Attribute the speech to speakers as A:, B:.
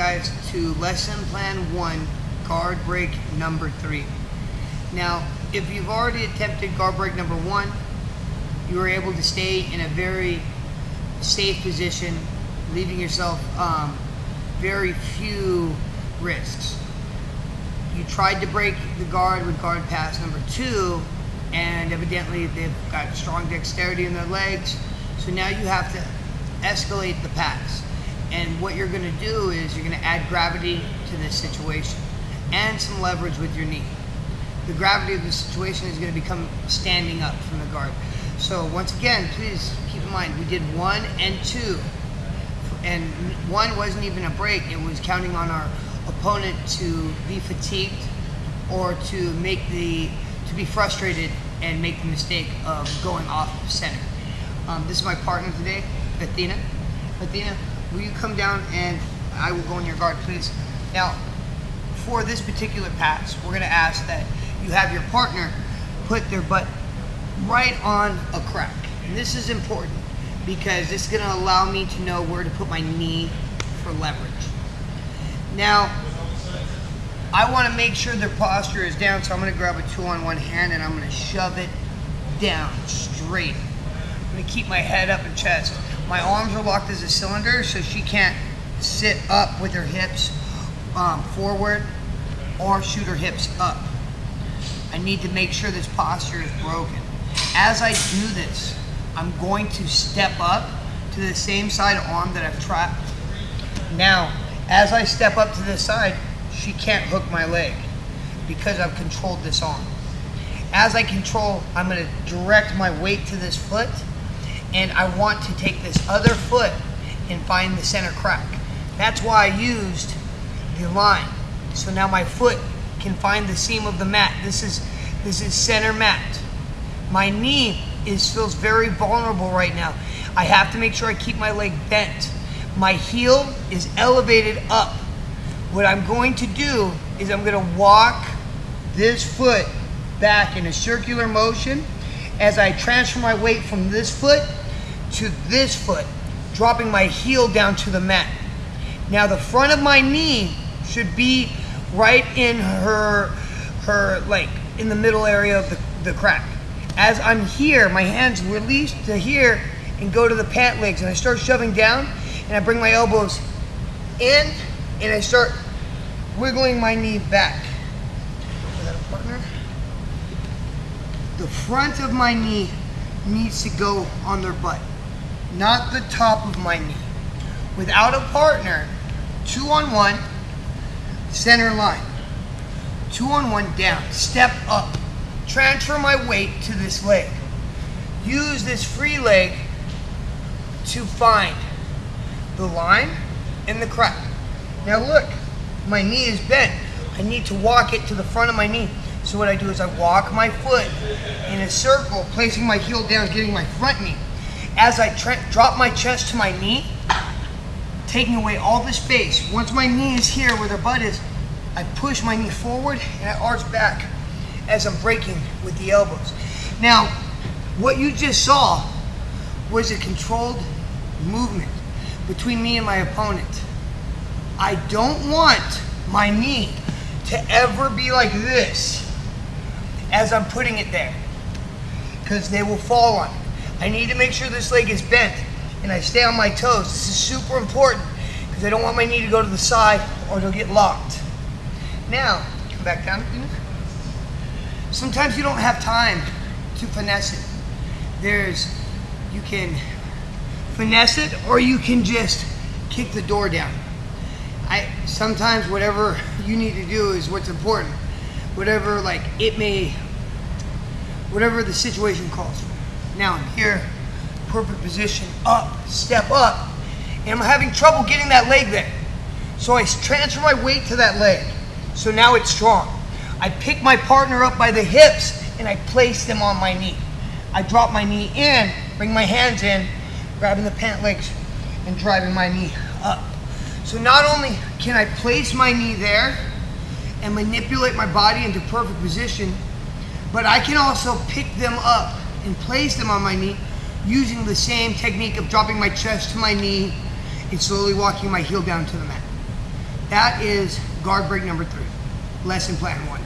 A: guys to lesson plan one, guard break number three. Now, if you've already attempted guard break number one, you were able to stay in a very safe position, leaving yourself um, very few risks. You tried to break the guard with guard pass number two, and evidently they've got strong dexterity in their legs, so now you have to escalate the pass. And what you're going to do is you're going to add gravity to this situation and some leverage with your knee. The gravity of the situation is going to become standing up from the guard. So once again, please keep in mind we did one and two, and one wasn't even a break. It was counting on our opponent to be fatigued or to make the to be frustrated and make the mistake of going off center. Um, this is my partner today, Athena. Athena, will you come down and I will go in your guard, please. Now, for this particular pass, we're going to ask that you have your partner put their butt right on a crack. And this is important because this is going to allow me to know where to put my knee for leverage. Now, I want to make sure their posture is down, so I'm going to grab a two on one hand and I'm going to shove it down straight. I'm going to keep my head up and chest. My arms are locked as a cylinder, so she can't sit up with her hips um, forward or shoot her hips up. I need to make sure this posture is broken. As I do this, I'm going to step up to the same side arm that I've trapped. Now, as I step up to this side, she can't hook my leg because I've controlled this arm. As I control, I'm going to direct my weight to this foot and I want to take this other foot and find the center crack. That's why I used the line. So now my foot can find the seam of the mat. This is this is center mat. My knee is feels very vulnerable right now. I have to make sure I keep my leg bent. My heel is elevated up. What I'm going to do is I'm going to walk this foot back in a circular motion as I transfer my weight from this foot to this foot, dropping my heel down to the mat. Now the front of my knee should be right in her, her like in the middle area of the, the crack. As I'm here, my hands release to here and go to the pant legs and I start shoving down and I bring my elbows in and I start wiggling my knee back. Is that a partner? The front of my knee needs to go on their butt, not the top of my knee. Without a partner, two on one, center line. Two on one down, step up. Transfer my weight to this leg. Use this free leg to find the line and the crack. Now look, my knee is bent. I need to walk it to the front of my knee. So what I do is I walk my foot in a circle, placing my heel down, getting my front knee. As I drop my chest to my knee, taking away all the space. Once my knee is here where their butt is, I push my knee forward and I arch back as I'm breaking with the elbows. Now, what you just saw was a controlled movement between me and my opponent. I don't want my knee to ever be like this as I'm putting it there because they will fall on it. I need to make sure this leg is bent and I stay on my toes. This is super important because I don't want my knee to go to the side or it'll get locked. Now, come back down. Sometimes you don't have time to finesse it. There's, you can finesse it or you can just kick the door down. I sometimes whatever you need to do is what's important. Whatever like it may, whatever the situation calls for. Now I'm here, perfect position, up, step up, and I'm having trouble getting that leg there. So I transfer my weight to that leg. So now it's strong. I pick my partner up by the hips and I place them on my knee. I drop my knee in, bring my hands in, grabbing the pant legs and driving my knee up. So not only can I place my knee there and manipulate my body into perfect position, but I can also pick them up and place them on my knee using the same technique of dropping my chest to my knee and slowly walking my heel down to the mat. That is guard break number three, lesson plan one.